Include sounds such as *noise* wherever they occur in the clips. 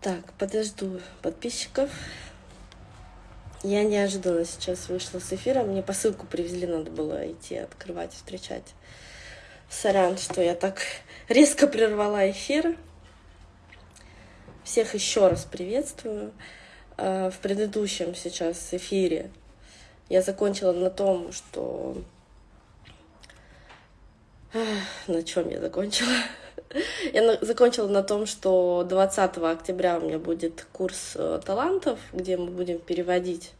Так, подожду подписчиков. Я неожиданно сейчас вышла с эфира. Мне посылку привезли, надо было идти открывать, встречать. Сорян, что я так *laughs* резко прервала эфир. Всех еще раз приветствую. А, в предыдущем сейчас эфире я закончила на том, что... На чем я закончила? *laughs* Я закончила на том, что 20 октября у меня будет курс э, талантов, где мы будем переводить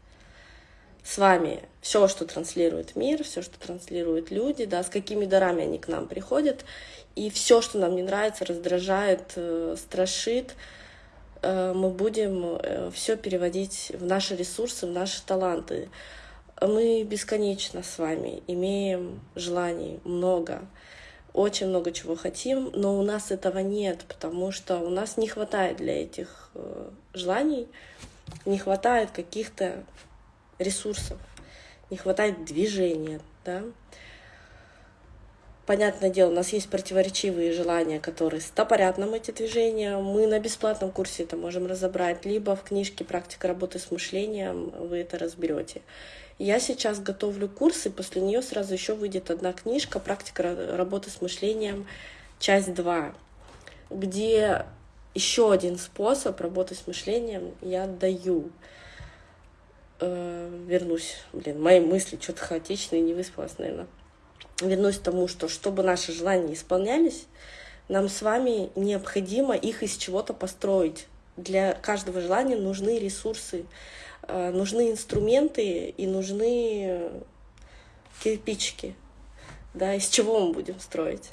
с вами все, что транслирует мир, все, что транслируют люди, да, с какими дарами они к нам приходят, и все, что нам не нравится, раздражает, э, страшит, э, мы будем все переводить в наши ресурсы, в наши таланты. Мы бесконечно с вами имеем желаний много очень много чего хотим, но у нас этого нет, потому что у нас не хватает для этих э, желаний, не хватает каких-то ресурсов, не хватает движения, да. Понятное дело, у нас есть противоречивые желания, которые стопорят нам эти движения. Мы на бесплатном курсе это можем разобрать, либо в книжке «Практика работы с мышлением» вы это разберете. Я сейчас готовлю курс, и после нее сразу еще выйдет одна книжка «Практика работы с мышлением. Часть 2», где еще один способ работы с мышлением я даю. Э, вернусь, блин, мои мысли что-то хаотичные, не выспалась, наверное. Вернусь к тому, что чтобы наши желания исполнялись, нам с вами необходимо их из чего-то построить. Для каждого желания нужны ресурсы, нужны инструменты и нужны кирпичики, да, из чего мы будем строить.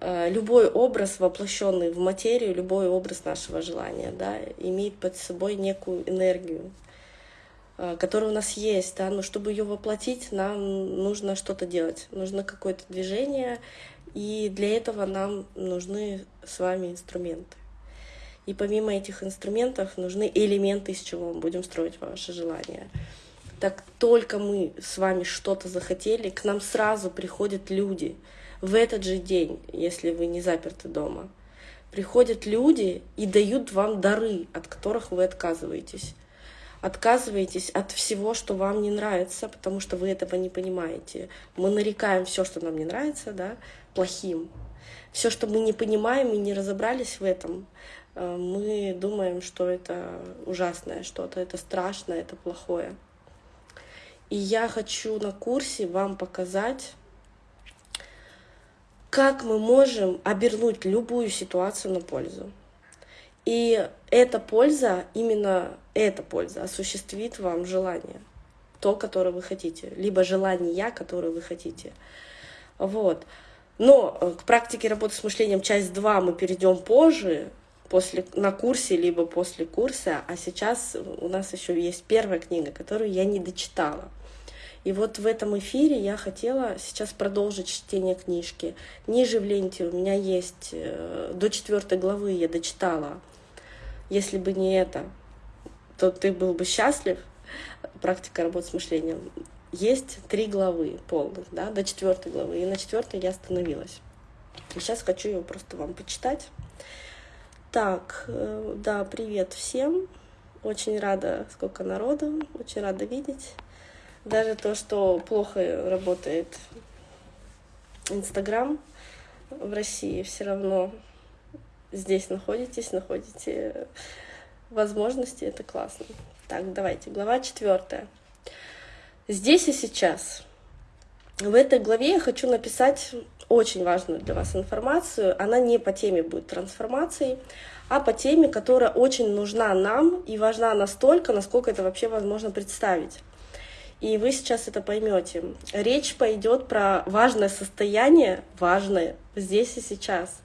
Э, любой образ, воплощенный в материю, любой образ нашего желания, да, имеет под собой некую энергию, э, которая у нас есть, да, но чтобы ее воплотить, нам нужно что-то делать, нужно какое-то движение, и для этого нам нужны с вами инструменты. И помимо этих инструментов нужны элементы, из чего мы будем строить ваши желания. Так только мы с вами что-то захотели, к нам сразу приходят люди в этот же день, если вы не заперты дома. Приходят люди и дают вам дары, от которых вы отказываетесь. Отказываетесь от всего, что вам не нравится, потому что вы этого не понимаете. Мы нарекаем все, что нам не нравится, да, плохим. Все, что мы не понимаем и не разобрались в этом, мы думаем, что это ужасное что-то, это страшное, это плохое. И я хочу на курсе вам показать, как мы можем обернуть любую ситуацию на пользу. И эта польза, именно эта польза осуществит вам желание, то, которое вы хотите, либо желание, которое вы хотите. Вот. Но э, к практике работы с мышлением часть 2 мы перейдем позже, после, на курсе, либо после курса, а сейчас у нас еще есть первая книга, которую я не дочитала. И вот в этом эфире я хотела сейчас продолжить чтение книжки. Ниже в ленте у меня есть э, до четвертой главы я дочитала. Если бы не это, то ты был бы счастлив. Практика работы с мышлением. Есть три главы полных, да, до четвертой главы. И на четвертой я остановилась. И сейчас хочу ее просто вам почитать. Так, э, да, привет всем. Очень рада, сколько народу, очень рада видеть. Даже то, что плохо работает Инстаграм в России, все равно здесь находитесь, находите возможности, это классно. Так, давайте, глава четвертая. Здесь и сейчас. В этой главе я хочу написать очень важную для вас информацию. Она не по теме будет трансформации, а по теме, которая очень нужна нам и важна настолько, насколько это вообще возможно представить. И вы сейчас это поймете. Речь пойдет про важное состояние, важное здесь и сейчас,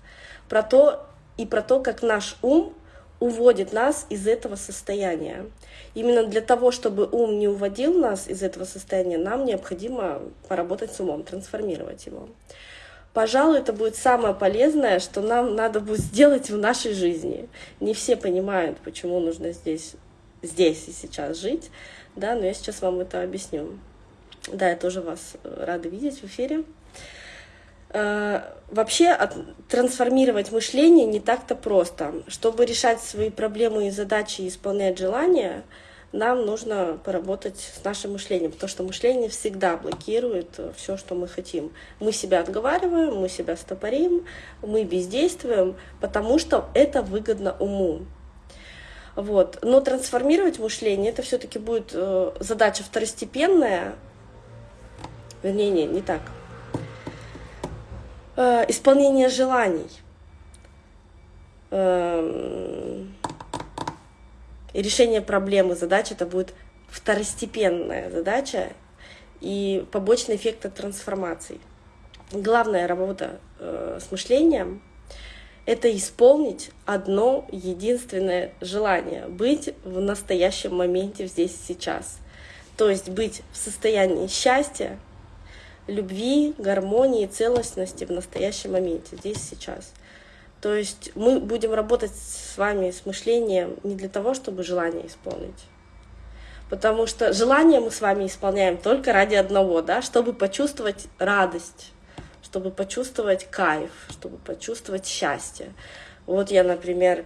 про то и про то, как наш ум уводит нас из этого состояния. Именно для того, чтобы ум не уводил нас из этого состояния, нам необходимо поработать с умом, трансформировать его. Пожалуй, это будет самое полезное, что нам надо будет сделать в нашей жизни. Не все понимают, почему нужно здесь, здесь и сейчас жить, да, но я сейчас вам это объясню. Да, я тоже вас рада видеть в эфире. Э, вообще трансформировать мышление не так-то просто. Чтобы решать свои проблемы и задачи и исполнять желания, нам нужно поработать с нашим мышлением, потому что мышление всегда блокирует все, что мы хотим. Мы себя отговариваем, мы себя стопорим, мы бездействуем, потому что это выгодно уму. Вот. Но трансформировать мышление это все-таки будет э, задача второстепенная. Вернее, не, не так. Э, исполнение желаний. И решение проблемы, задача это будет второстепенная задача и побочный эффект от трансформации. Главная работа э, с мышлением — это исполнить одно единственное желание — быть в настоящем моменте здесь сейчас. То есть быть в состоянии счастья, любви, гармонии, целостности в настоящем моменте, здесь сейчас. То есть мы будем работать с вами с мышлением не для того, чтобы желание исполнить. Потому что желание мы с вами исполняем только ради одного, да, чтобы почувствовать радость, чтобы почувствовать кайф, чтобы почувствовать счастье. Вот я, например,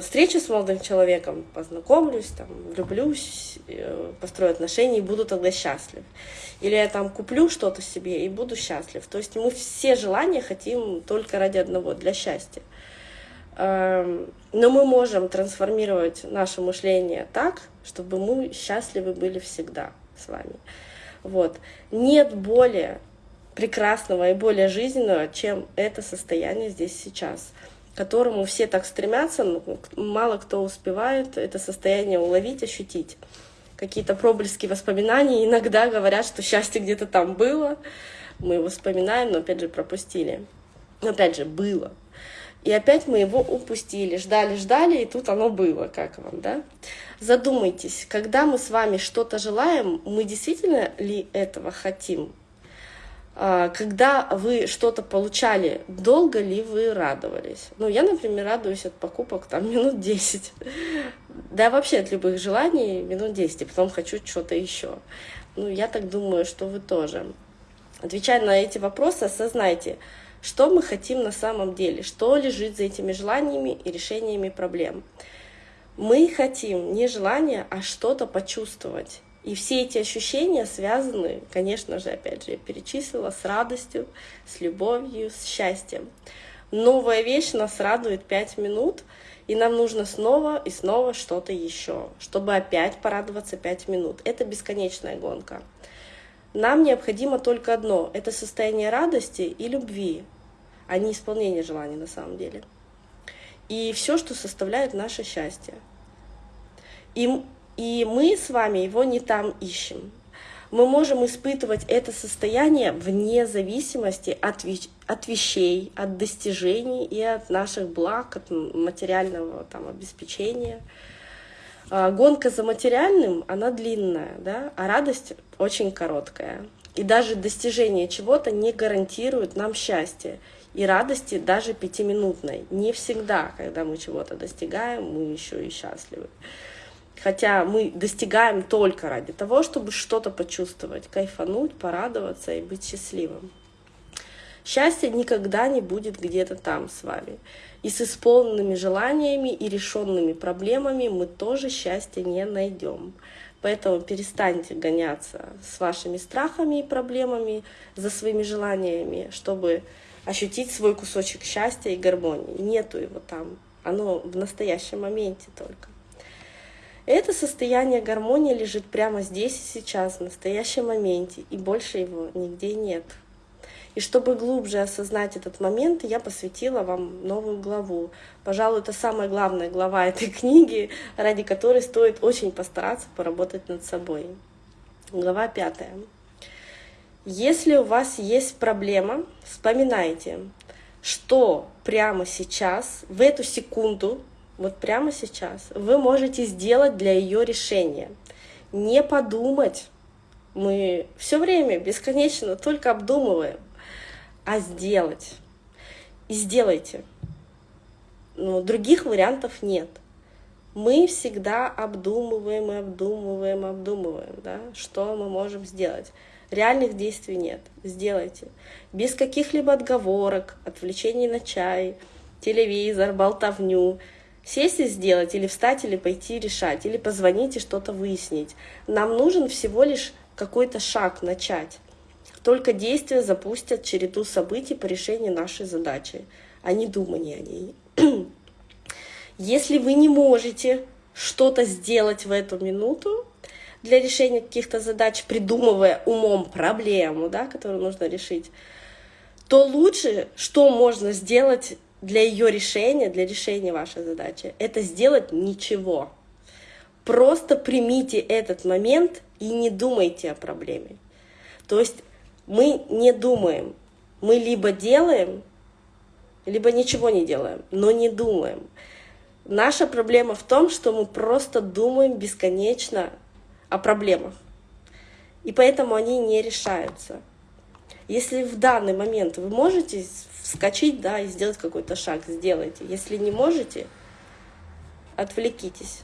встречу с молодым человеком, познакомлюсь, там, влюблюсь, э, построю отношения и буду тогда счастлив. Или я там куплю что-то себе и буду счастлив. То есть мы все желания хотим только ради одного, для счастья. Эм, но мы можем трансформировать наше мышление так, чтобы мы счастливы были всегда с вами. Вот. Нет более прекрасного и более жизненного, чем это состояние здесь сейчас которому все так стремятся, но мало кто успевает это состояние уловить, ощутить. Какие-то проблески воспоминаний иногда говорят, что счастье где-то там было, мы его вспоминаем, но опять же пропустили. Но опять же, было. И опять мы его упустили, ждали, ждали, и тут оно было, как вам, да? Задумайтесь, когда мы с вами что-то желаем, мы действительно ли этого хотим? А, когда вы что-то получали, долго ли вы радовались? Ну, я, например, радуюсь от покупок там *laughs* минут 10. Да, вообще от любых желаний минут 10, и потом хочу что-то еще. Ну, я так думаю, что вы тоже. Отвечая на эти вопросы, осознайте, что мы хотим на самом деле, что лежит за этими желаниями и решениями проблем. Мы хотим не желание, а что-то почувствовать. И все эти ощущения связаны, конечно же, опять же, я перечислила, с радостью, с любовью, с счастьем. Новая вещь нас радует пять минут, и нам нужно снова и снова что-то еще, чтобы опять порадоваться пять минут. Это бесконечная гонка. Нам необходимо только одно — это состояние радости и любви, а не исполнение желаний на самом деле. И все, что составляет наше счастье. И и мы с вами его не там ищем. Мы можем испытывать это состояние вне зависимости от, от вещей, от достижений и от наших благ, от материального там, обеспечения. А, гонка за материальным, она длинная, да, а радость очень короткая. И даже достижение чего-то не гарантирует нам счастья и радости даже пятиминутной. Не всегда, когда мы чего-то достигаем, мы еще и счастливы. Хотя мы достигаем только ради того, чтобы что-то почувствовать, кайфануть, порадоваться и быть счастливым. Счастье никогда не будет где-то там с вами. И с исполненными желаниями и решенными проблемами мы тоже счастья не найдем. Поэтому перестаньте гоняться с вашими страхами и проблемами за своими желаниями, чтобы ощутить свой кусочек счастья и гармонии. Нету его там. Оно в настоящем моменте только. Это состояние гармонии лежит прямо здесь и сейчас, в настоящем моменте, и больше его нигде нет. И чтобы глубже осознать этот момент, я посвятила вам новую главу. Пожалуй, это самая главная глава этой книги, ради которой стоит очень постараться поработать над собой. Глава пятая. Если у вас есть проблема, вспоминайте, что прямо сейчас, в эту секунду, вот прямо сейчас, вы можете сделать для ее решения. Не подумать. Мы все время бесконечно только обдумываем, а сделать. И сделайте. Но других вариантов нет. Мы всегда обдумываем и обдумываем, обдумываем, да, что мы можем сделать. Реальных действий нет. Сделайте. Без каких-либо отговорок, отвлечений на чай, телевизор, болтовню. Сесть и сделать, или встать, или пойти решать, или позвонить и что-то выяснить. Нам нужен всего лишь какой-то шаг начать. Только действия запустят череду событий по решению нашей задачи, а не думание о ней. *clears throat* Если вы не можете что-то сделать в эту минуту для решения каких-то задач, придумывая умом проблему, да, которую нужно решить, то лучше, что можно сделать для ее решения, для решения вашей задачи, это сделать ничего. Просто примите этот момент и не думайте о проблеме. То есть мы не думаем. Мы либо делаем, либо ничего не делаем, но не думаем. Наша проблема в том, что мы просто думаем бесконечно о проблемах. И поэтому они не решаются. Если в данный момент вы можете вскочить да, и сделать какой-то шаг, сделайте. Если не можете, отвлекитесь.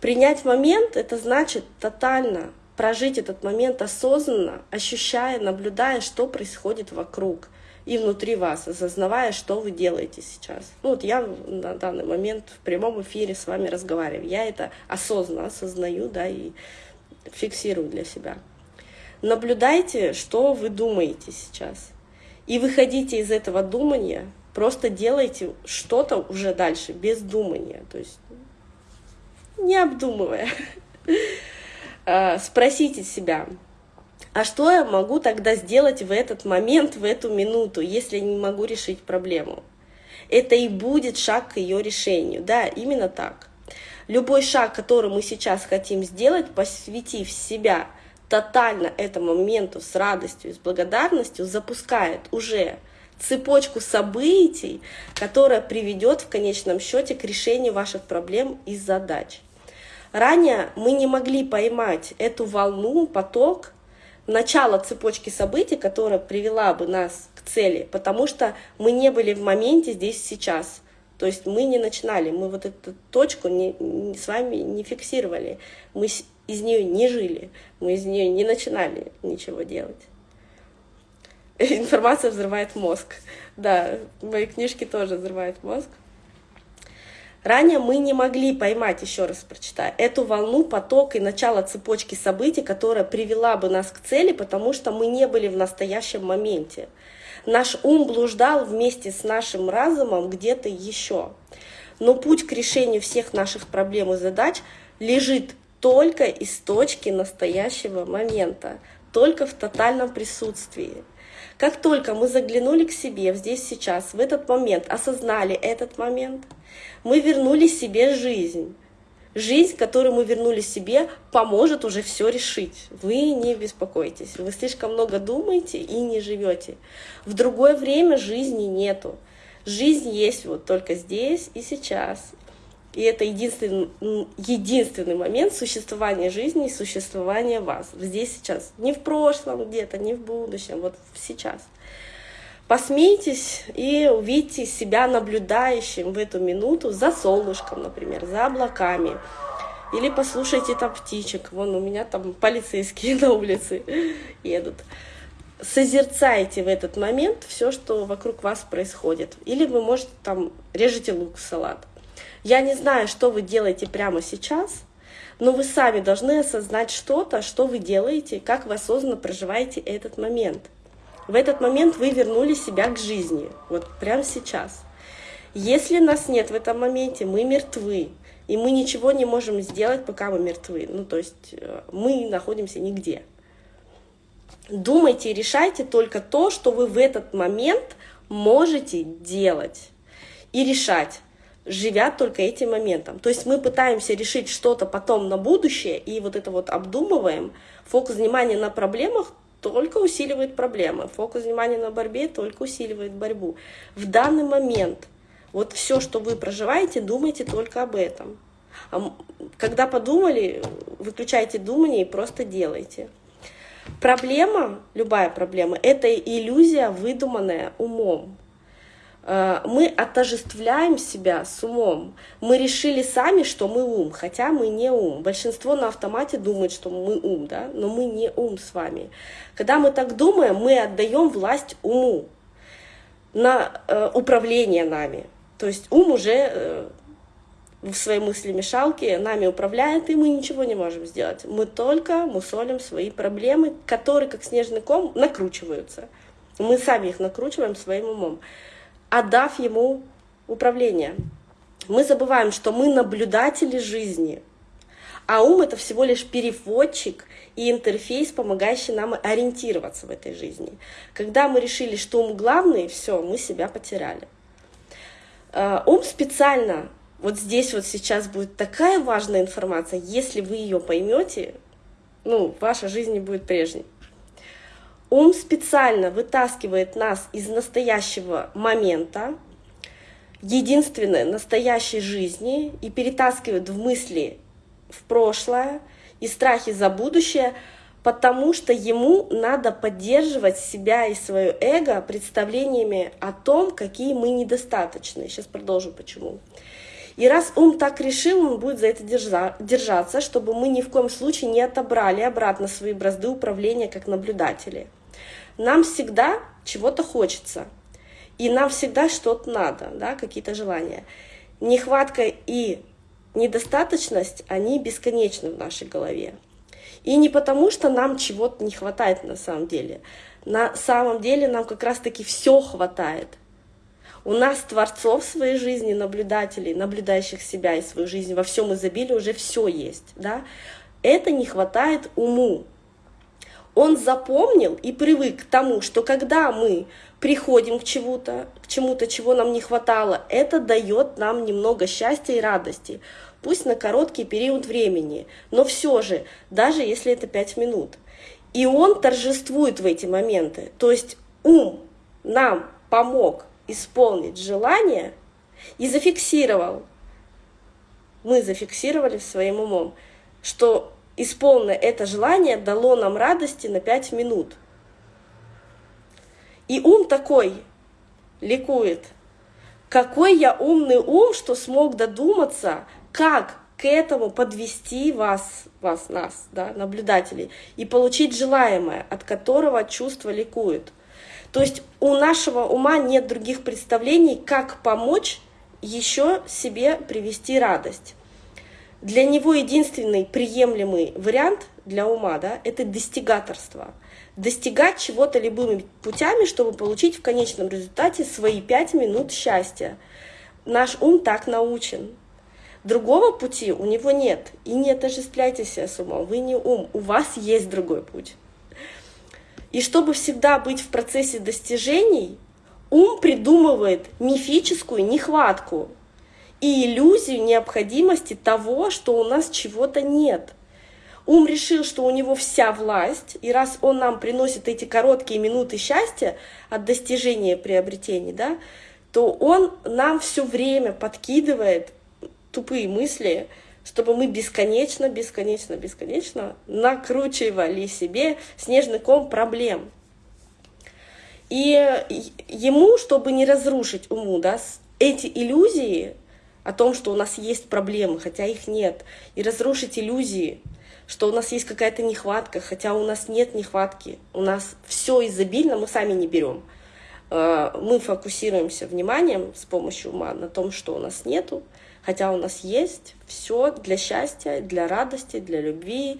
Принять момент — это значит тотально прожить этот момент осознанно, ощущая, наблюдая, что происходит вокруг и внутри вас, осознавая, что вы делаете сейчас. Ну вот я на данный момент в прямом эфире с вами разговариваю. Я это осознанно осознаю, да, и фиксирую для себя. Наблюдайте, что вы думаете сейчас. И выходите из этого думания, просто делайте что-то уже дальше, без думания, то есть не обдумывая. *laughs* А, спросите себя, а что я могу тогда сделать в этот момент, в эту минуту, если не могу решить проблему? Это и будет шаг к ее решению. Да, именно так. Любой шаг, который мы сейчас хотим сделать, посвятив себя тотально этому моменту с радостью и с благодарностью, запускает уже цепочку событий, которая приведет в конечном счете к решению ваших проблем и задач. Ранее мы не могли поймать эту волну, поток, начало цепочки событий, которая привела бы нас к цели, потому что мы не были в моменте здесь сейчас. То есть мы не начинали, мы вот эту точку не, не, с вами не фиксировали, мы из нее не жили, мы из нее не начинали ничего делать. *laughs* Информация взрывает мозг. Да, мои книжки тоже взрывают мозг. Ранее мы не могли поймать, еще раз прочитаю, эту волну, поток и начало цепочки событий, которая привела бы нас к цели, потому что мы не были в настоящем моменте. Наш ум блуждал вместе с нашим разумом где-то еще. Но путь к решению всех наших проблем и задач лежит только из точки настоящего момента, только в тотальном присутствии. Как только мы заглянули к себе здесь сейчас, в этот момент, осознали этот момент, мы вернули себе жизнь. Жизнь, которую мы вернули себе, поможет уже все решить. Вы не беспокойтесь. Вы слишком много думаете и не живете. В другое время жизни нету. Жизнь есть вот только здесь и сейчас. И это единственный, единственный момент существования жизни и существования вас. Здесь сейчас. Не в прошлом где-то, не в будущем, вот сейчас. Посмейтесь и увидите себя наблюдающим в эту минуту за солнышком, например, за облаками. Или послушайте там птичек. Вон у меня там полицейские *laughs* на улице едут. Созерцайте в этот момент все, что вокруг вас происходит. Или вы можете там режете лук салат. Я не знаю, что вы делаете прямо сейчас, но вы сами должны осознать что-то, что вы делаете, как вы осознанно проживаете этот момент. В этот момент вы вернули себя к жизни, вот прямо сейчас. Если нас нет в этом моменте, мы мертвы, и мы ничего не можем сделать, пока мы мертвы. Ну, то есть э, мы находимся нигде. Думайте и решайте только то, что вы в этот момент можете делать и решать живя только этим моментом. То есть мы пытаемся решить что-то потом на будущее, и вот это вот обдумываем. Фокус внимания на проблемах только усиливает проблемы. Фокус внимания на борьбе только усиливает борьбу. В данный момент вот все, что вы проживаете, думайте только об этом. А когда подумали, выключайте думание и просто делайте. Проблема, любая проблема, это иллюзия, выдуманная умом. Э, мы отождествляем себя с умом. Мы решили сами, что мы ум, хотя мы не ум. Большинство на автомате думает, что мы ум, да? но мы не ум с вами. Когда мы так думаем, мы отдаем власть уму на э, управление нами. То есть ум уже э, в своей мысли-мешалке нами управляет, и мы ничего не можем сделать. Мы только мусолим свои проблемы, которые, как снежный ком, накручиваются. Мы сами их накручиваем своим умом отдав ему управление. Мы забываем, что мы наблюдатели жизни, а ум — это всего лишь переводчик и интерфейс, помогающий нам ориентироваться в этой жизни. Когда мы решили, что ум главный, все, мы себя потеряли. А, ум специально, вот здесь вот сейчас будет такая важная информация, если вы ее поймете, ну, ваша жизнь не будет прежней. Ум специально вытаскивает нас из настоящего момента, единственной настоящей жизни и перетаскивает в мысли в прошлое и страхи за будущее, потому что ему надо поддерживать себя и свое эго представлениями о том, какие мы недостаточны. Сейчас продолжу почему. И раз ум так решил, он будет за это держаться, чтобы мы ни в коем случае не отобрали обратно свои бразды управления как наблюдатели. Нам всегда чего-то хочется, и нам всегда что-то надо, да, какие-то желания. Нехватка и недостаточность, они бесконечны в нашей голове. И не потому, что нам чего-то не хватает на самом деле. На самом деле нам как раз-таки все хватает. У нас творцов своей жизни, наблюдателей, наблюдающих себя и свою жизнь во всем изобилии уже все есть. Да? Это не хватает уму он запомнил и привык к тому, что когда мы приходим к чему-то, к чему-то, чего нам не хватало, это дает нам немного счастья и радости, пусть на короткий период времени, но все же, даже если это 5 минут. И он торжествует в эти моменты, то есть ум нам помог исполнить желание и зафиксировал, мы зафиксировали своим умом, что исполненное это желание дало нам радости на пять минут. И ум такой ликует. Какой я умный ум, что смог додуматься, как к этому подвести вас, вас, нас, да, наблюдателей, и получить желаемое, от которого чувство ликует. То есть у нашего ума нет других представлений, как помочь еще себе привести радость. Для него единственный приемлемый вариант для ума да, — это достигаторство. Достигать чего-то любыми путями, чтобы получить в конечном результате свои пять минут счастья. Наш ум так научен. Другого пути у него нет. И не отождествляйте себя с умом. Вы не ум, у вас есть другой путь. И чтобы всегда быть в процессе достижений, ум придумывает мифическую нехватку, и иллюзию необходимости того, что у нас чего-то нет. Ум решил, что у него вся власть, и раз он нам приносит эти короткие минуты счастья от достижения приобретений, да, то он нам все время подкидывает тупые мысли, чтобы мы бесконечно, бесконечно, бесконечно накручивали себе снежный ком проблем. И ему, чтобы не разрушить уму, да, эти иллюзии о том, что у нас есть проблемы, хотя их нет, и разрушить иллюзии, что у нас есть какая-то нехватка, хотя у нас нет нехватки, у нас все изобильно, мы сами не берем. Э, мы фокусируемся вниманием с помощью ума на том, что у нас нету, хотя у нас есть все для счастья, для радости, для любви,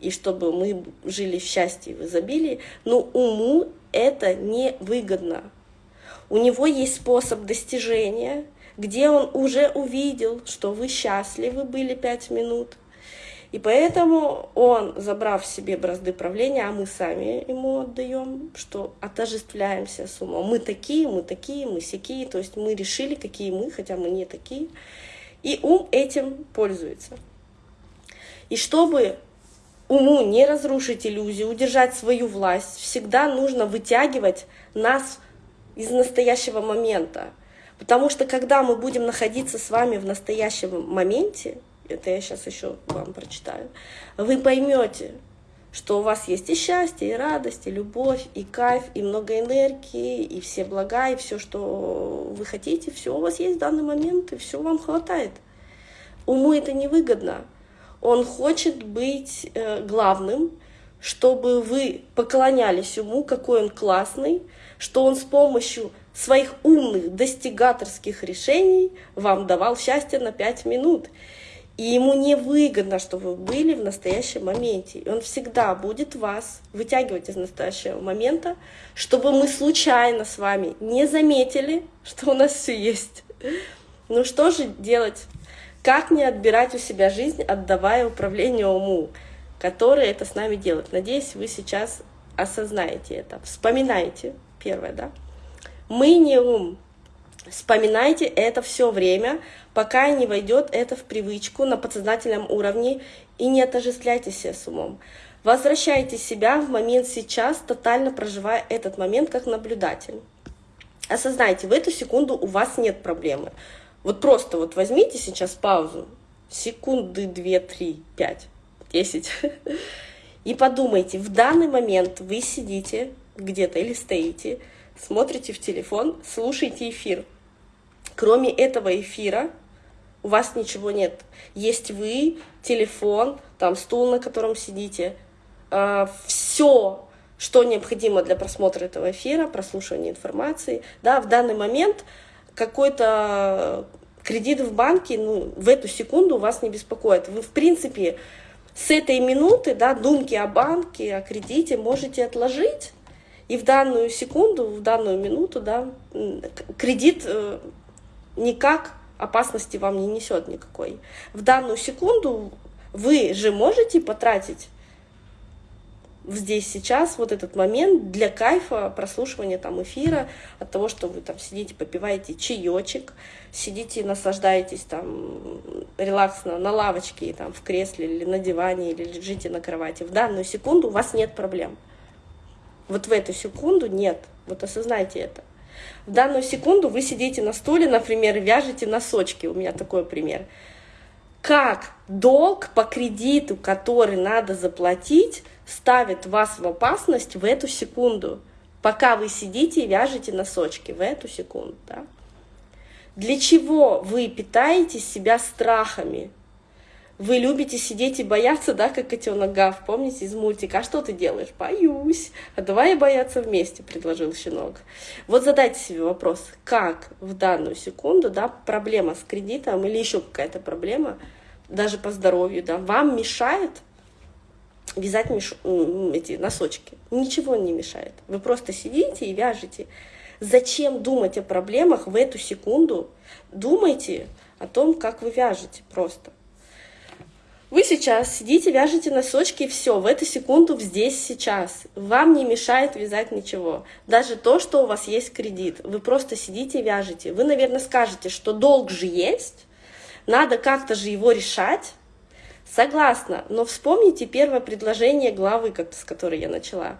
и чтобы мы жили в счастье и в изобилии, но уму это не выгодно. У него есть способ достижения — где он уже увидел, что вы счастливы были пять минут. И поэтому он, забрав себе бразды правления, а мы сами ему отдаем, что отождествляемся с умом. Мы такие, мы такие, мы сякие, то есть мы решили, какие мы, хотя мы не такие. И ум этим пользуется. И чтобы уму не разрушить иллюзию, удержать свою власть, всегда нужно вытягивать нас из настоящего момента. Потому что когда мы будем находиться с вами в настоящем моменте, это я сейчас еще вам прочитаю, вы поймете, что у вас есть и счастье, и радость, и любовь, и кайф, и много энергии, и все блага, и все, что вы хотите, все у вас есть в данный момент, и все вам хватает. Уму это невыгодно. Он хочет быть э, главным, чтобы вы поклонялись ему, какой он классный, что он с помощью своих умных достигаторских решений вам давал счастье на пять минут. И ему не выгодно, чтобы вы были в настоящем моменте. И он всегда будет вас вытягивать из настоящего момента, чтобы мы случайно с вами не заметили, что у нас все есть. Ну что же делать? Как не отбирать у себя жизнь, отдавая управление уму, который это с нами делает? Надеюсь, вы сейчас осознаете это. Вспоминайте, первое, да? Мы не ум, Вспоминайте это все время, пока не войдет это в привычку на подсознательном уровне и не отождествляйте себя с умом. Возвращайте себя в момент сейчас, тотально проживая этот момент как наблюдатель. Осознайте, в эту секунду у вас нет проблемы. Вот просто вот возьмите сейчас паузу, секунды, две, три, пять, десять, *laughs* и подумайте, в данный момент вы сидите где-то или стоите, смотрите в телефон, слушайте эфир. Кроме этого эфира у вас ничего нет. Есть вы, телефон, там стул, на котором сидите. А, все, что необходимо для просмотра этого эфира, прослушивания информации. Да, в данный момент какой-то кредит в банке ну, в эту секунду вас не беспокоит. Вы, в принципе, с этой минуты да, думки о банке, о кредите можете отложить, и в данную секунду, в данную минуту да, кредит э, никак опасности вам не несет никакой. В данную секунду вы же можете потратить здесь сейчас вот этот момент для кайфа прослушивания там эфира от того, что вы там сидите, попиваете чаечек, сидите, наслаждаетесь там релаксно на лавочке, там в кресле или на диване, или лежите на кровати. В данную секунду у вас нет проблем. Вот в эту секунду нет. Вот осознайте это. В данную секунду вы сидите на стуле, например, вяжете носочки. У меня такой пример. Как долг по кредиту, который надо заплатить, ставит вас в опасность в эту секунду, пока вы сидите и вяжете носочки в эту секунду. Да? Для чего вы питаете себя страхами? Вы любите сидеть и бояться, да, как котенок Гав, помните из мультика? А что ты делаешь? Боюсь. А давай бояться вместе, предложил щенок. Вот задайте себе вопрос, как в данную секунду, да, проблема с кредитом или еще какая-то проблема, даже по здоровью, да, вам мешает вязать меш... эти носочки. Ничего не мешает. Вы просто сидите и вяжете. Зачем думать о проблемах в эту секунду? Думайте о том, как вы вяжете просто. Вы сейчас сидите, вяжете носочки, и все, в эту секунду, здесь, сейчас. Вам не мешает вязать ничего. Даже то, что у вас есть кредит. Вы просто сидите вяжете. Вы, наверное, скажете, что долг же есть, надо как-то же его решать. Согласна, но вспомните первое предложение главы, с которой я начала.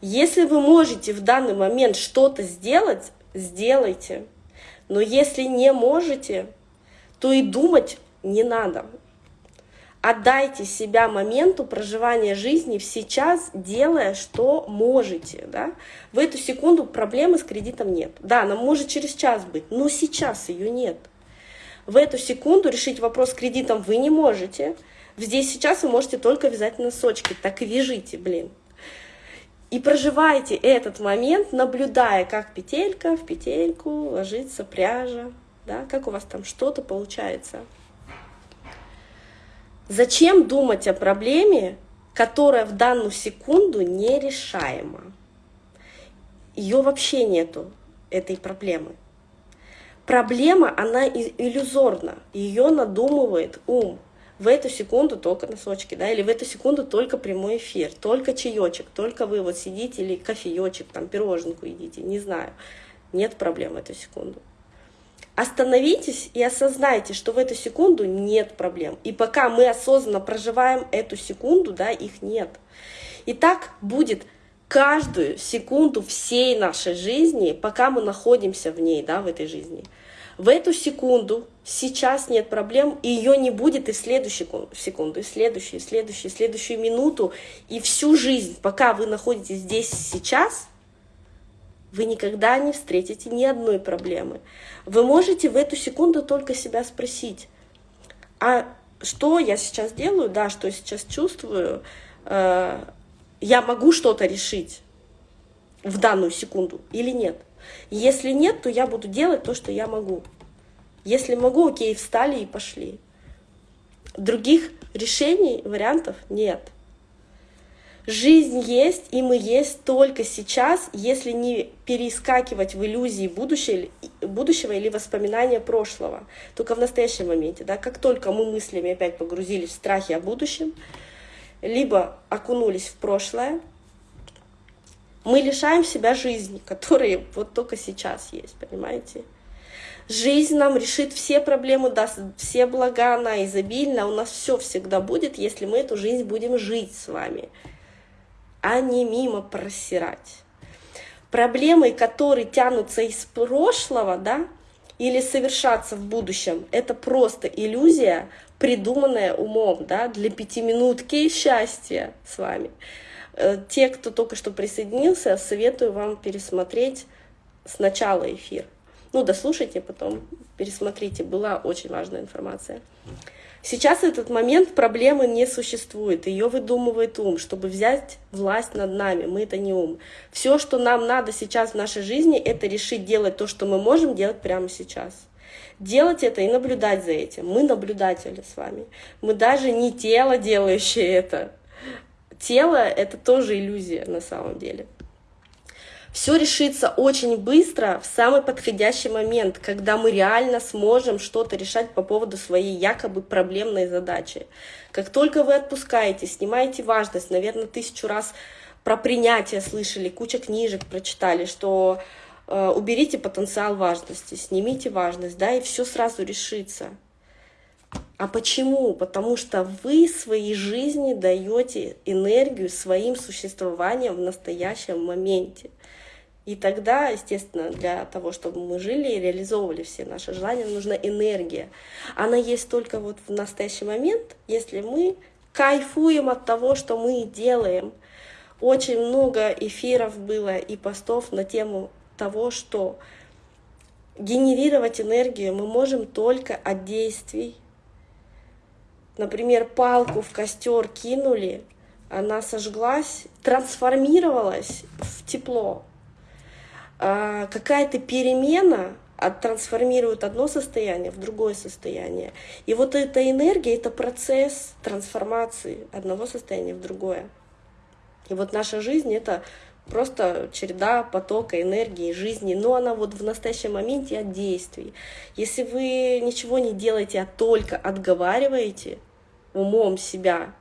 Если вы можете в данный момент что-то сделать, сделайте. Но если не можете, то и думать не надо. Отдайте себя моменту проживания жизни сейчас, делая, что можете. Да? В эту секунду проблемы с кредитом нет. Да, она может через час быть, но сейчас ее нет. В эту секунду решить вопрос с кредитом вы не можете. Здесь сейчас вы можете только вязать носочки. Так и вяжите, блин. И проживайте этот момент, наблюдая, как петелька в петельку ложится пряжа, да, как у вас там что-то получается. Зачем думать о проблеме, которая в данную секунду нерешаема? Ее вообще нету, этой проблемы. Проблема, она иллюзорна, ее надумывает ум. В эту секунду только носочки, да, или в эту секунду только прямой эфир, только чаечек, только вы вот сидите или кофеечек, там пироженку едите, не знаю. Нет проблем в эту секунду. Остановитесь и осознайте, что в эту секунду нет проблем. И пока мы осознанно проживаем эту секунду, да, их нет. И так будет каждую секунду всей нашей жизни, пока мы находимся в ней, да, в этой жизни. В эту секунду, сейчас нет проблем, и ее не будет и в следующую секунду, и в следующую, и в следующую, и в следующую минуту, и всю жизнь, пока вы находитесь здесь сейчас, вы никогда не встретите ни одной проблемы. Вы можете в эту секунду только себя спросить, а что я сейчас делаю, да, что я сейчас чувствую, э, я могу что-то решить в данную секунду или нет. Если нет, то я буду делать то, что я могу. Если могу, окей, встали и пошли. Других решений, вариантов нет. Жизнь есть, и мы есть только сейчас, если не перескакивать в иллюзии будущего, будущего или воспоминания прошлого, только в настоящем моменте. Да? Как только мы мыслями опять погрузились в страхи о будущем, либо окунулись в прошлое, мы лишаем себя жизни, *laughs* которая вот только сейчас есть, понимаете? Жизнь нам решит все проблемы, даст все блага, она изобильна, у нас все всегда будет, если мы эту жизнь будем жить с вами, а не мимо просирать. Проблемы, которые тянутся из прошлого, да, или совершаться в будущем, это просто иллюзия, придуманная умом, да, для пятиминутки счастья с вами. Э, те, кто только что присоединился, советую вам пересмотреть сначала эфир. Ну, дослушайте, потом пересмотрите, была очень важная информация. Сейчас этот момент проблемы не существует, ее выдумывает ум, чтобы взять власть над нами, мы это не ум. Все, что нам надо сейчас в нашей жизни, это решить делать то, что мы можем делать прямо сейчас. Делать это и наблюдать за этим. Мы наблюдатели с вами. Мы даже не тело, делающее это, тело — это тоже иллюзия на самом деле. Все решится очень быстро, в самый подходящий момент, когда мы реально сможем что-то решать по поводу своей якобы проблемной задачи. Как только вы отпускаете, снимаете важность, наверное, тысячу раз про принятие слышали, куча книжек прочитали, что э, уберите потенциал важности, снимите важность, да, и все сразу решится. А почему? Потому что вы своей жизни даете энергию своим существованием в настоящем моменте. И тогда, естественно, для того, чтобы мы жили и реализовывали все наши желания, нужна энергия. Она есть только вот в настоящий момент, если мы кайфуем от того, что мы делаем. Очень много эфиров было и постов на тему того, что генерировать энергию мы можем только от действий, например, палку в костер кинули, она сожглась, трансформировалась в тепло. А какая-то перемена трансформирует одно состояние в другое состояние. И вот эта энергия — это процесс трансформации одного состояния в другое. И вот наша жизнь — это просто череда потока энергии, жизни, но она вот в настоящем моменте от действий. Если вы ничего не делаете, а только отговариваете умом себя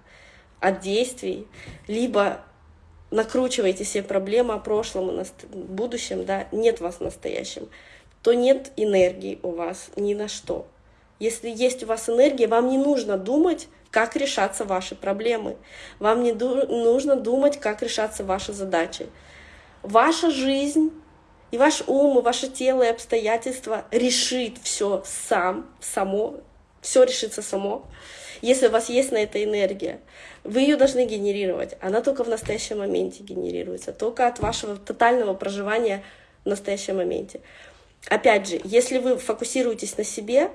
от действий, либо накручиваете себе проблемы о прошлом и будущем, да, нет вас в настоящем, то нет энергии у вас ни на что. Если есть у вас энергия, вам не нужно думать, как решаться ваши проблемы. Вам не нужно думать, как решаться ваши задачи. Ваша жизнь и ваш ум, и ваше тело, и обстоятельства решит все сам, само, все решится само. Если у вас есть на это энергия, вы ее должны генерировать. Она только в настоящем моменте генерируется, только от вашего тотального проживания в настоящем моменте. Опять же, если вы фокусируетесь на себе,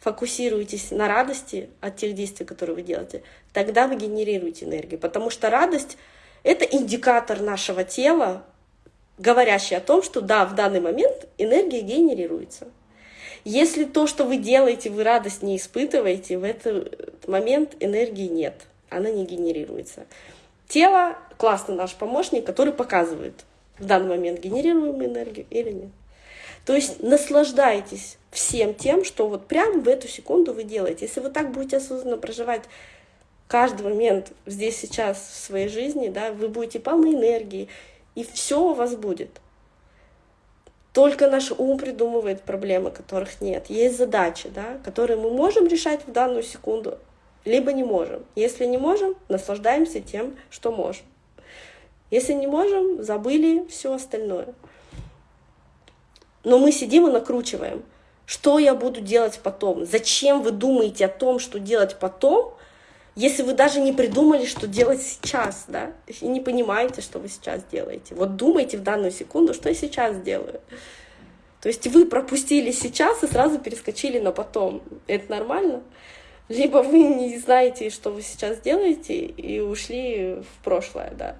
фокусируетесь на радости от тех действий, которые вы делаете, тогда вы генерируете энергию. Потому что радость — это индикатор нашего тела, говорящий о том, что да, в данный момент энергия генерируется. Если то, что вы делаете, вы радость не испытываете, в этот момент энергии нет, она не генерируется. Тело — классный наш помощник, который показывает, в данный момент генерируем энергию или нет. То есть наслаждайтесь всем тем, что вот прямо в эту секунду вы делаете. Если вы так будете осознанно проживать каждый момент здесь сейчас в своей жизни, да, вы будете полны энергии, и все у вас будет. Только наш ум придумывает проблемы, которых нет. Есть задачи, да, которые мы можем решать в данную секунду, либо не можем. Если не можем, наслаждаемся тем, что можем. Если не можем, забыли все остальное. Но мы сидим и накручиваем. Что я буду делать потом? Зачем вы думаете о том, что делать потом, если вы даже не придумали, что делать сейчас, да, и не понимаете, что вы сейчас делаете. Вот думайте в данную секунду, что я сейчас делаю. То есть вы пропустили сейчас и сразу перескочили на потом. Это нормально? Либо вы не знаете, что вы сейчас делаете, и ушли в прошлое, да.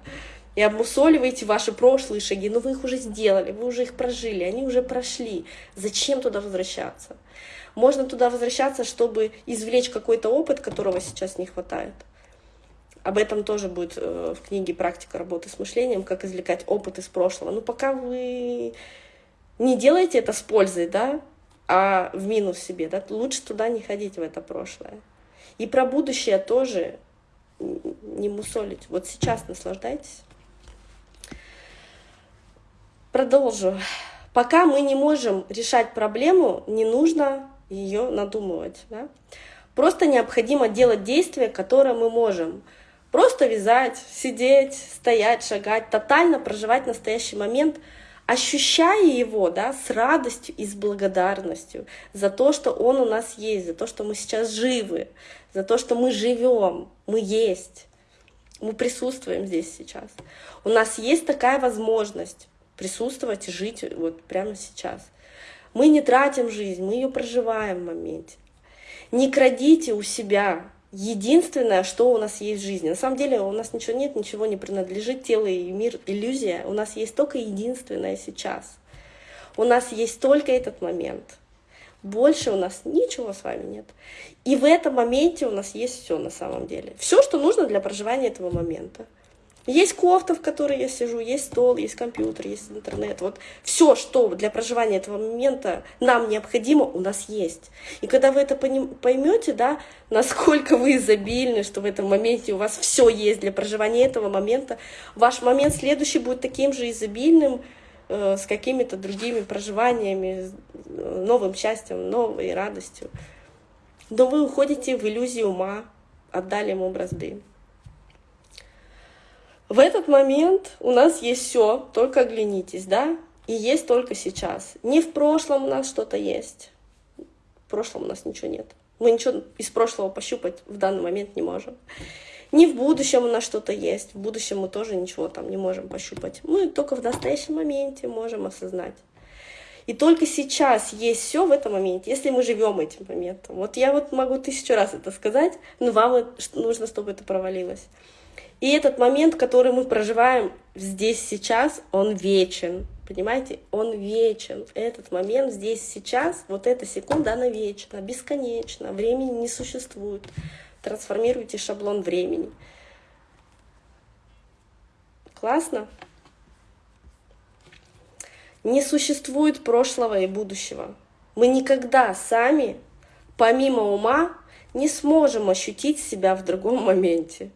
И обмусоливаете ваши прошлые шаги. Но вы их уже сделали, вы уже их прожили, они уже прошли. Зачем туда возвращаться? Можно туда возвращаться, чтобы извлечь какой-то опыт, которого сейчас не хватает. Об этом тоже будет э, в книге «Практика работы с мышлением», как извлекать опыт из прошлого. Но пока вы не делаете это с пользой, да, а в минус себе, да, лучше туда не ходить, в это прошлое. И про будущее тоже не мусолить. Вот сейчас наслаждайтесь. Продолжу. Пока мы не можем решать проблему, не нужно ее надумывать. Да? Просто необходимо делать действия, которые мы можем. Просто вязать, сидеть, стоять, шагать, тотально проживать настоящий момент, ощущая его да, с радостью и с благодарностью за то, что он у нас есть, за то, что мы сейчас живы, за то, что мы живем, мы есть, мы присутствуем здесь сейчас. У нас есть такая возможность присутствовать и жить вот прямо сейчас. Мы не тратим жизнь, мы ее проживаем в моменте. Не крадите у себя единственное, что у нас есть в жизни. На самом деле у нас ничего нет, ничего не принадлежит, тело и мир, иллюзия. У нас есть только единственное сейчас. У нас есть только этот момент. Больше у нас ничего с вами нет. И в этом моменте у нас есть все на самом деле. Все, что нужно для проживания этого момента. Есть кофта, в которой я сижу, есть стол, есть компьютер, есть интернет. Вот все, что для проживания этого момента нам необходимо, у нас есть. И когда вы это поймете, да, насколько вы изобильны, что в этом моменте у вас все есть для проживания этого момента, ваш момент следующий будет таким же изобильным, э, с какими-то другими проживаниями, э, новым счастьем, новой радостью. Но вы уходите в иллюзию ума, отдали ему бразды. В этот момент у нас есть все, только оглянитесь, да, и есть только сейчас. Не в прошлом у нас что-то есть, в прошлом у нас ничего нет. Мы ничего из прошлого пощупать в данный момент не можем. Не в будущем у нас что-то есть, в будущем мы тоже ничего там не можем пощупать. Мы только в настоящем моменте можем осознать. И только сейчас есть все в этом моменте, если мы живем этим моментом. Вот я вот могу тысячу раз это сказать, но вам нужно, чтобы это провалилось. И этот момент, который мы проживаем здесь сейчас, он вечен. Понимаете? Он вечен. Этот момент здесь сейчас, вот эта секунда, она вечна, бесконечна. Времени не существует. Трансформируйте шаблон времени. Классно? Не существует прошлого и будущего. Мы никогда сами, помимо ума, не сможем ощутить себя в другом моменте.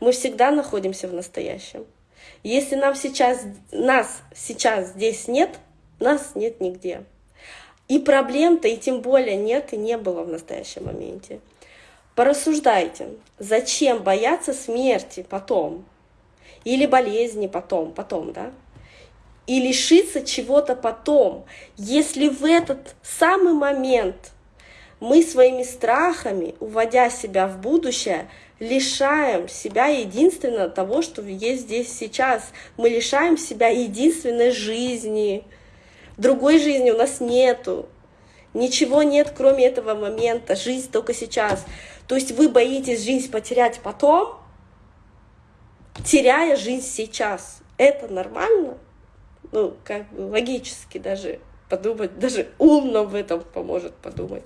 Мы всегда находимся в настоящем. Если нам сейчас, нас сейчас здесь нет, нас нет нигде. И проблем-то и тем более нет и не было в настоящем моменте. Порассуждайте, зачем бояться смерти потом? Или болезни потом, потом, да? И лишиться чего-то потом, если в этот самый момент мы своими страхами, уводя себя в будущее, лишаем себя единственного того, что есть здесь сейчас. Мы лишаем себя единственной жизни. Другой жизни у нас нету. Ничего нет, кроме этого момента. Жизнь только сейчас. То есть вы боитесь жизнь потерять потом, теряя жизнь сейчас. Это нормально? Ну, как бы логически даже подумать, даже умно в этом поможет подумать.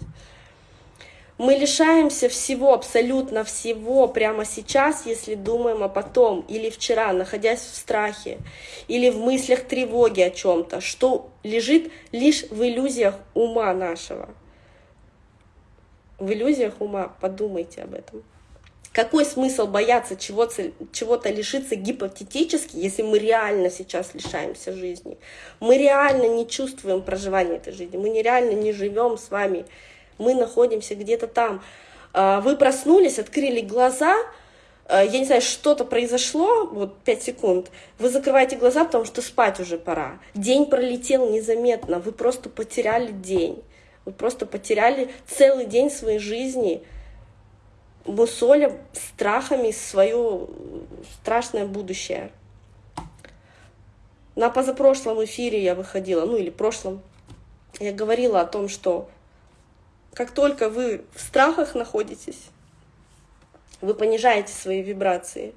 Мы лишаемся всего, абсолютно всего прямо сейчас, если думаем о потом или вчера, находясь в страхе или в мыслях тревоги о чем-то, что лежит лишь в иллюзиях ума нашего. В иллюзиях ума подумайте об этом. Какой смысл бояться чего-то чего лишиться гипотетически, если мы реально сейчас лишаемся жизни? Мы реально не чувствуем проживания этой жизни, мы нереально не живем с вами мы находимся где-то там. А, вы проснулись, открыли глаза, а, я не знаю, что-то произошло, вот 5 секунд, вы закрываете глаза, потому что спать уже пора. День пролетел незаметно, вы просто потеряли день. Вы просто потеряли целый день своей жизни, мусоля страхами свое страшное будущее. На позапрошлом эфире я выходила, ну или прошлом, я говорила о том, что как только вы в страхах находитесь, вы понижаете свои вибрации.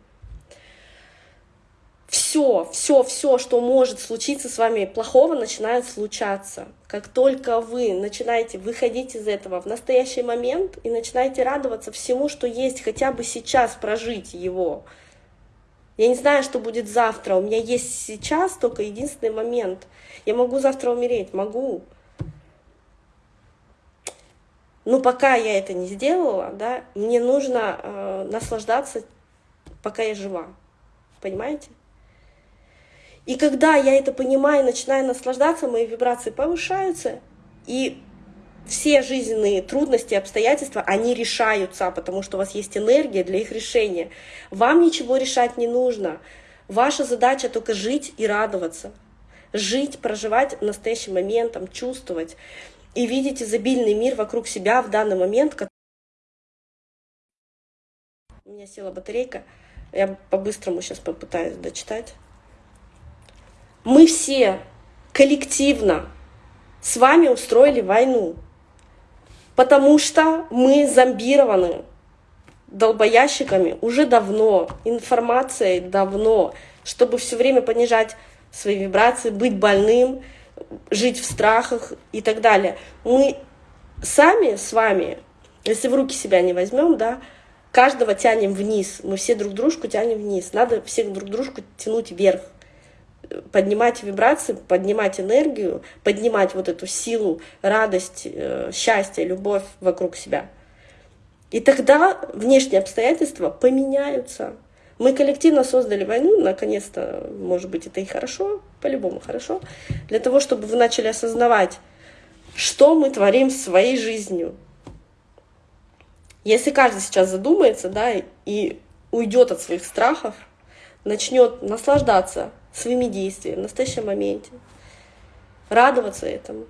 Все, все, все, что может случиться с вами плохого, начинает случаться. Как только вы начинаете выходить из этого в настоящий момент и начинаете радоваться всему, что есть, хотя бы сейчас прожить его. Я не знаю, что будет завтра. У меня есть сейчас только единственный момент. Я могу завтра умереть, могу. Но пока я это не сделала, да, мне нужно э, наслаждаться, пока я жива. Понимаете? И когда я это понимаю, начинаю наслаждаться, мои вибрации повышаются, и все жизненные трудности, обстоятельства, они решаются, потому что у вас есть энергия для их решения. Вам ничего решать не нужно. Ваша задача только жить и радоваться. Жить, проживать настоящим моментом, чувствовать и видеть изобильный мир вокруг себя в данный момент. У меня села батарейка, я по-быстрому сейчас попытаюсь дочитать. Мы все коллективно с вами устроили войну, потому что мы зомбированы долбоящиками уже давно, информацией давно, чтобы все время понижать свои вибрации, быть больным, жить в страхах и так далее. Мы сами с вами, если в руки себя не возьмем, да, каждого тянем вниз, мы все друг дружку тянем вниз, надо всех друг дружку тянуть вверх, поднимать вибрации, поднимать энергию, поднимать вот эту силу, радость, э, счастье, любовь вокруг себя. И тогда внешние обстоятельства поменяются. Мы коллективно создали войну, наконец-то, может быть, это и хорошо, по-любому хорошо, для того, чтобы вы начали осознавать, что мы творим своей жизнью. Если каждый сейчас задумается, да, и уйдет от своих страхов, начнет наслаждаться своими действиями в настоящем моменте, радоваться этому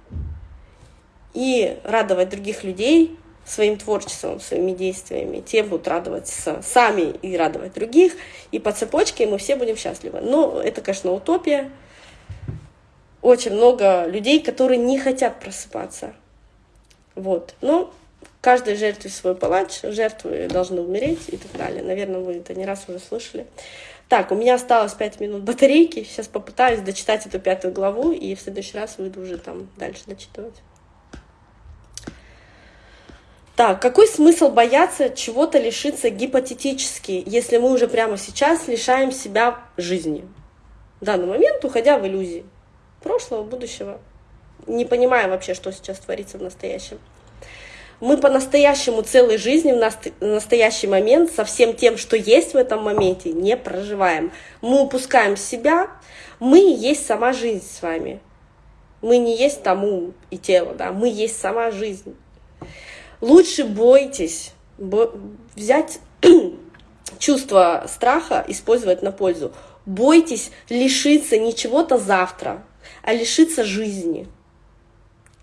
и радовать других людей, своим творчеством, своими действиями, те будут радоваться сами и радовать других, и по цепочке мы все будем счастливы. Но это, конечно, утопия. Очень много людей, которые не хотят просыпаться. Вот. Но каждой жертве свой палач, жертвы должны умереть и так далее. Наверное, вы это не раз уже слышали. Так, у меня осталось 5 минут батарейки. Сейчас попытаюсь дочитать эту пятую главу, и в следующий раз выйду уже там дальше дочитывать. Так, какой смысл бояться чего-то лишиться гипотетически, если мы уже прямо сейчас лишаем себя жизни? В данный момент, уходя в иллюзии прошлого, будущего, не понимая вообще, что сейчас творится в настоящем. Мы по-настоящему целой жизни в настоящий момент со всем тем, что есть в этом моменте, не проживаем. Мы упускаем себя, мы есть сама жизнь с вами. Мы не есть тому и тело, да, мы есть сама жизнь. Лучше бойтесь бо взять *clears throat* чувство страха, использовать на пользу. Бойтесь лишиться не чего-то завтра, а лишиться жизни.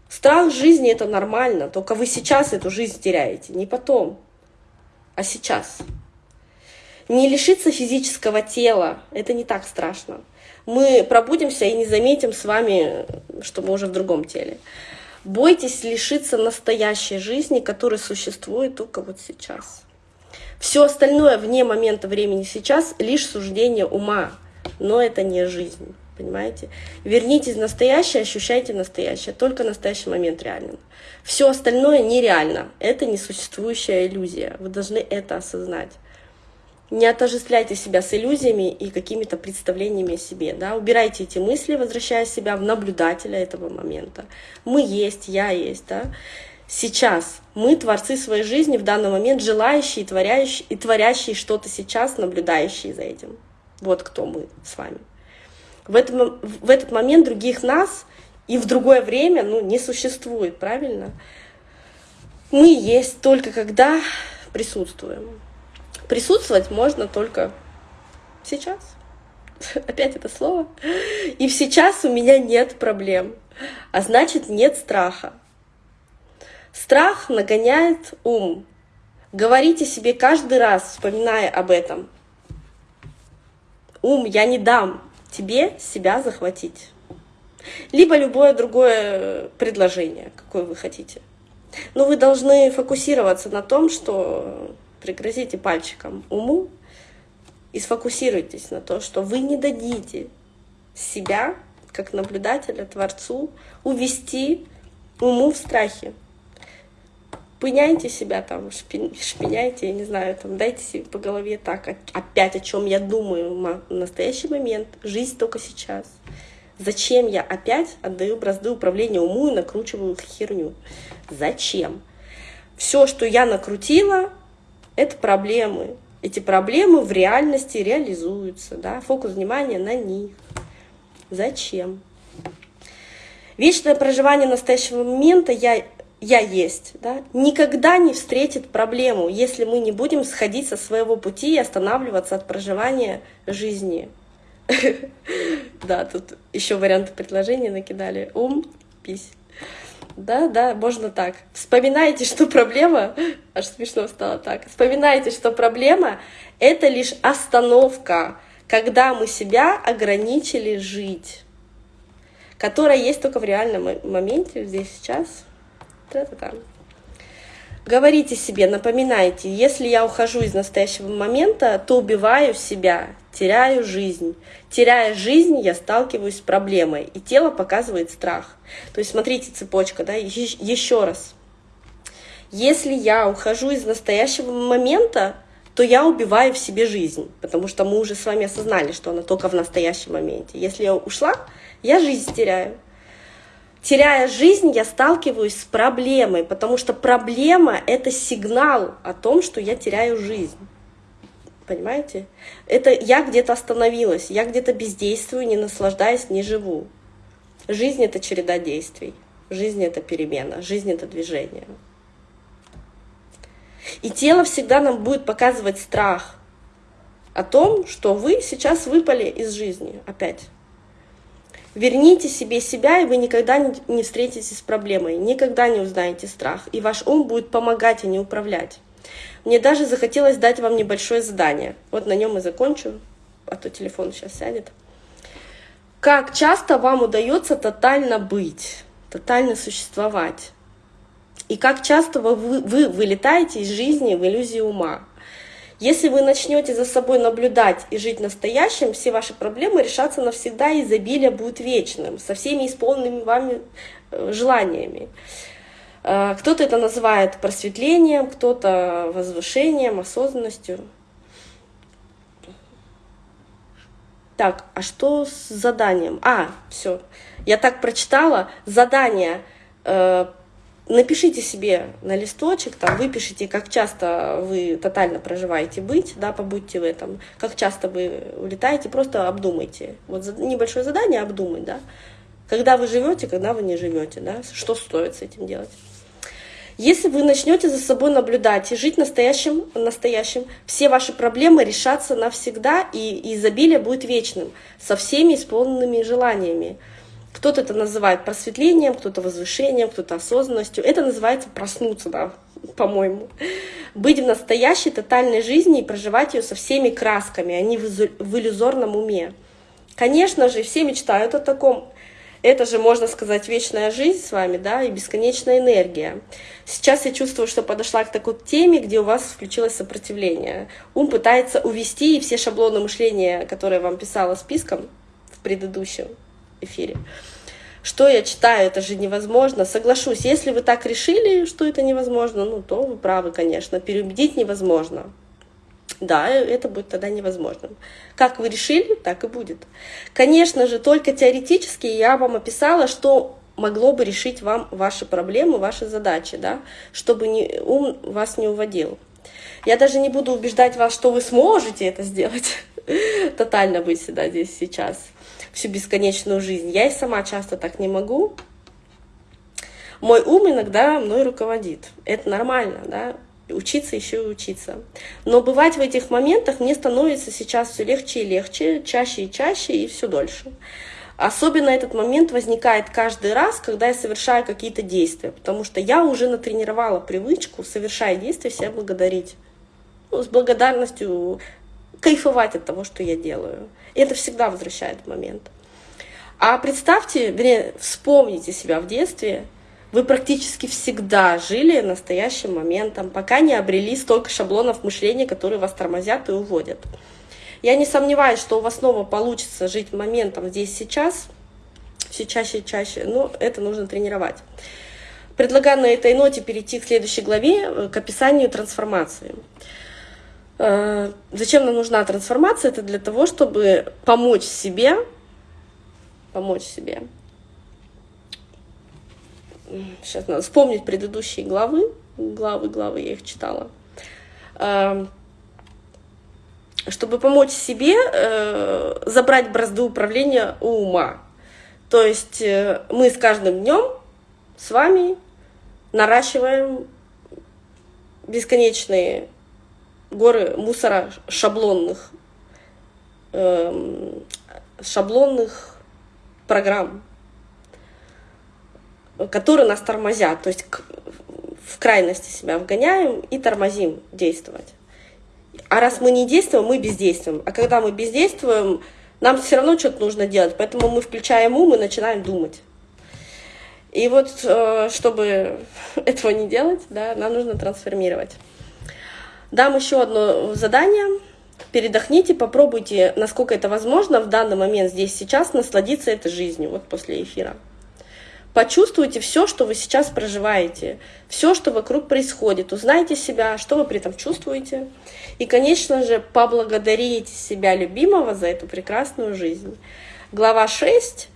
Страх жизни — это нормально, только вы сейчас эту жизнь теряете, не потом, а сейчас. Не лишиться физического тела — это не так страшно. Мы пробудимся и не заметим с вами, что мы уже в другом теле. Бойтесь лишиться настоящей жизни, которая существует только вот сейчас. Все остальное вне момента времени сейчас лишь суждение ума, но это не жизнь, понимаете? Вернитесь в настоящее, ощущайте настоящее, только настоящий момент реален. Все остальное нереально, это несуществующая иллюзия, вы должны это осознать. Не отождествляйте себя с иллюзиями и какими-то представлениями о себе. Да? Убирайте эти мысли, возвращая себя в наблюдателя этого момента. Мы есть, я есть. Да? Сейчас мы творцы своей жизни в данный момент, желающие и творящие, и творящие что-то сейчас, наблюдающие за этим. Вот кто мы с вами. В, этом, в этот момент других нас и в другое время ну, не существует, правильно? Мы есть только когда присутствуем. Присутствовать можно только сейчас. *laughs* Опять это слово. И сейчас у меня нет проблем. А значит, нет страха. Страх нагоняет ум. Говорите себе каждый раз, вспоминая об этом. Ум, я не дам тебе себя захватить. Либо любое другое предложение, какое вы хотите. Но вы должны фокусироваться на том, что пригрозите пальчиком уму и сфокусируйтесь на то, что вы не дадите себя, как наблюдателя, Творцу, увести уму в страхе. Пыняйте себя там, шпиняйте, я не знаю, там, дайте себе по голове так, опять о чем я думаю в настоящий момент, жизнь только сейчас. Зачем я опять отдаю бразды управления уму и накручиваю херню? Зачем? Все, что я накрутила, это проблемы. Эти проблемы в реальности реализуются, да? фокус внимания на них. Зачем? Вечное проживание настоящего момента я, я есть, да, никогда не встретит проблему, если мы не будем сходить со своего пути и останавливаться от проживания жизни. *laughs* Да, тут еще варианты предложения накидали. Ум, пись. Да, да, можно так. Вспоминайте, что проблема, *laughs* аж смешно стало так. Вспоминайте, что проблема — это лишь остановка, когда мы себя ограничили жить, которая есть только в реальном моменте, здесь, сейчас. Та-та-та. Говорите себе, напоминайте, если я ухожу из настоящего момента, то убиваю себя, теряю жизнь. Теряя жизнь, я сталкиваюсь с проблемой, и тело показывает страх. То есть смотрите, цепочка, да, еще раз. Если я ухожу из настоящего момента, то я убиваю в себе жизнь, потому что мы уже с вами осознали, что она только в настоящем моменте. Если я ушла, я жизнь теряю. Теряя жизнь, я сталкиваюсь с проблемой, потому что проблема — это сигнал о том, что я теряю жизнь. Понимаете? Это я где-то остановилась, я где-то бездействую, не наслаждаюсь, не живу. Жизнь — это череда действий. Жизнь — это перемена, жизнь — это движение. И тело всегда нам будет показывать страх о том, что вы сейчас выпали из жизни опять. Верните себе себя, и вы никогда не встретитесь с проблемой, никогда не узнаете страх, и ваш ум будет помогать, а не управлять. Мне даже захотелось дать вам небольшое задание. Вот на нем и закончу, а то телефон сейчас сядет. Как часто вам удается тотально быть, тотально существовать? И как часто вы, вы вылетаете из жизни в иллюзии ума. Если вы начнете за собой наблюдать и жить настоящим, все ваши проблемы решатся навсегда, и изобилие будет вечным, со всеми исполненными вами э, желаниями. Э, кто-то это называет просветлением, кто-то возвышением, осознанностью. Так, а что с заданием? А, все. Я так прочитала. Задание э, напишите себе на листочек, там, выпишите, как часто вы тотально проживаете быть, да, побудьте в этом, как часто вы улетаете, просто обдумайте. Вот небольшое задание обдумать, да, когда вы живете, когда вы не живете, да, что стоит с этим делать. Если вы начнете за собой наблюдать и жить настоящим, настоящим, все ваши проблемы решатся навсегда, и изобилие будет вечным, со всеми исполненными желаниями. Кто-то это называет просветлением, кто-то возвышением, кто-то осознанностью. Это называется проснуться, да, по-моему. Быть в настоящей тотальной жизни и проживать ее со всеми красками, а не в иллюзорном уме. Конечно же, все мечтают о таком. Это же, можно сказать, вечная жизнь с вами, да, и бесконечная энергия. Сейчас я чувствую, что подошла к такой теме, где у вас включилось сопротивление. Ум пытается увести и все шаблоны мышления, которые я вам писала списком в предыдущем, эфире. Что я читаю, это же невозможно. Соглашусь, если вы так решили, что это невозможно, ну, то вы правы, конечно. Переубедить невозможно. Да, это будет тогда невозможным. Как вы решили, так и будет. Конечно же, только теоретически я вам описала, что могло бы решить вам ваши проблемы, ваши задачи, да, чтобы не, ум вас не уводил. Я даже не буду убеждать вас, что вы сможете это сделать, *laughs* тотально быть всегда здесь сейчас всю бесконечную жизнь. Я и сама часто так не могу. Мой ум иногда мной руководит. Это нормально, да, учиться еще и учиться. Но бывать в этих моментах мне становится сейчас все легче и легче, чаще и чаще и все дольше. Особенно этот момент возникает каждый раз, когда я совершаю какие-то действия, потому что я уже натренировала привычку, совершая действия, себя благодарить. Ну, с благодарностью кайфовать от того, что я делаю. И это всегда возвращает момент. А представьте, вернее, вспомните себя в детстве, вы практически всегда жили настоящим моментом, пока не обрели столько шаблонов мышления, которые вас тормозят и уводят. Я не сомневаюсь, что у вас снова получится жить моментом здесь сейчас, все чаще и чаще, но это нужно тренировать. Предлагаю на этой ноте перейти к следующей главе, э, к описанию трансформации. Э, зачем нам нужна трансформация? Это для того, чтобы помочь себе, помочь себе. Сейчас надо вспомнить предыдущие главы, главы, главы, я их читала. Э, чтобы помочь себе э, забрать бразды управления у ума. То есть мы с каждым днем с вами наращиваем бесконечные горы мусора шаблонных, э, шаблонных программ, которые нас тормозят. То есть в крайности себя вгоняем и тормозим действовать. А раз мы не действуем, мы бездействуем. А когда мы бездействуем, нам все равно что-то нужно делать. Поэтому мы включаем ум и начинаем думать. И вот, э, чтобы *laughs* этого не делать, да, нам нужно трансформировать. Дам еще одно задание. Передохните, попробуйте, насколько это возможно, в данный момент, здесь, сейчас, насладиться этой жизнью, вот после эфира. Почувствуйте все, что вы сейчас проживаете, все, что вокруг происходит. Узнайте себя, что вы при этом чувствуете. И, конечно же, поблагодарите себя любимого за эту прекрасную жизнь. Глава 6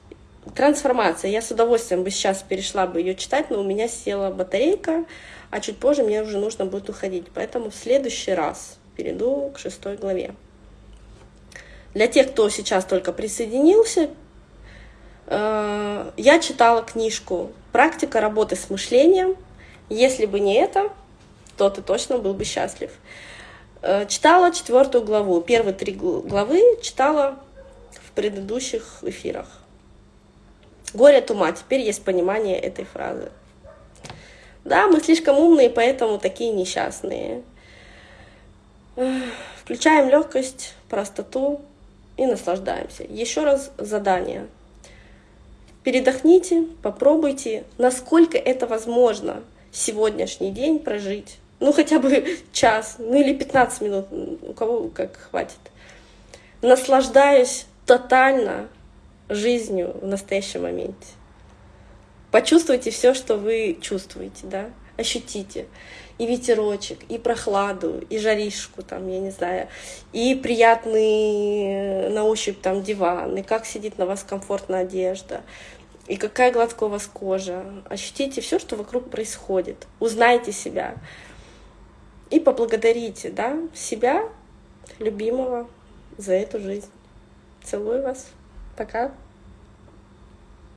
трансформация. Я с удовольствием бы сейчас перешла бы ее читать, но у меня села батарейка а чуть позже мне уже нужно будет уходить. Поэтому в следующий раз перейду к шестой главе. Для тех, кто сейчас только присоединился, э, я читала книжку «Практика работы с мышлением». Если бы не это, то ты точно был бы счастлив. Э, читала четвертую главу. Первые три главы читала в предыдущих эфирах. Горе от ума. Теперь есть понимание этой фразы. Да, мы слишком умные, поэтому такие несчастные. Включаем легкость, простоту и наслаждаемся. Еще раз задание. Передохните, попробуйте, насколько это возможно сегодняшний день прожить. Ну, хотя бы *laughs* час, ну или 15 минут, у кого как хватит. Наслаждаюсь тотально жизнью в настоящем моменте. Почувствуйте все, что вы чувствуете, да, ощутите и ветерочек, и прохладу, и жаришку там, я не знаю, и приятный э, на ощупь там диван, и как сидит на вас комфортная одежда, и какая гладкая у вас кожа. Ощутите все, что вокруг происходит. Узнайте себя. И поблагодарите да, себя, любимого, за эту жизнь. Целую вас. Пока.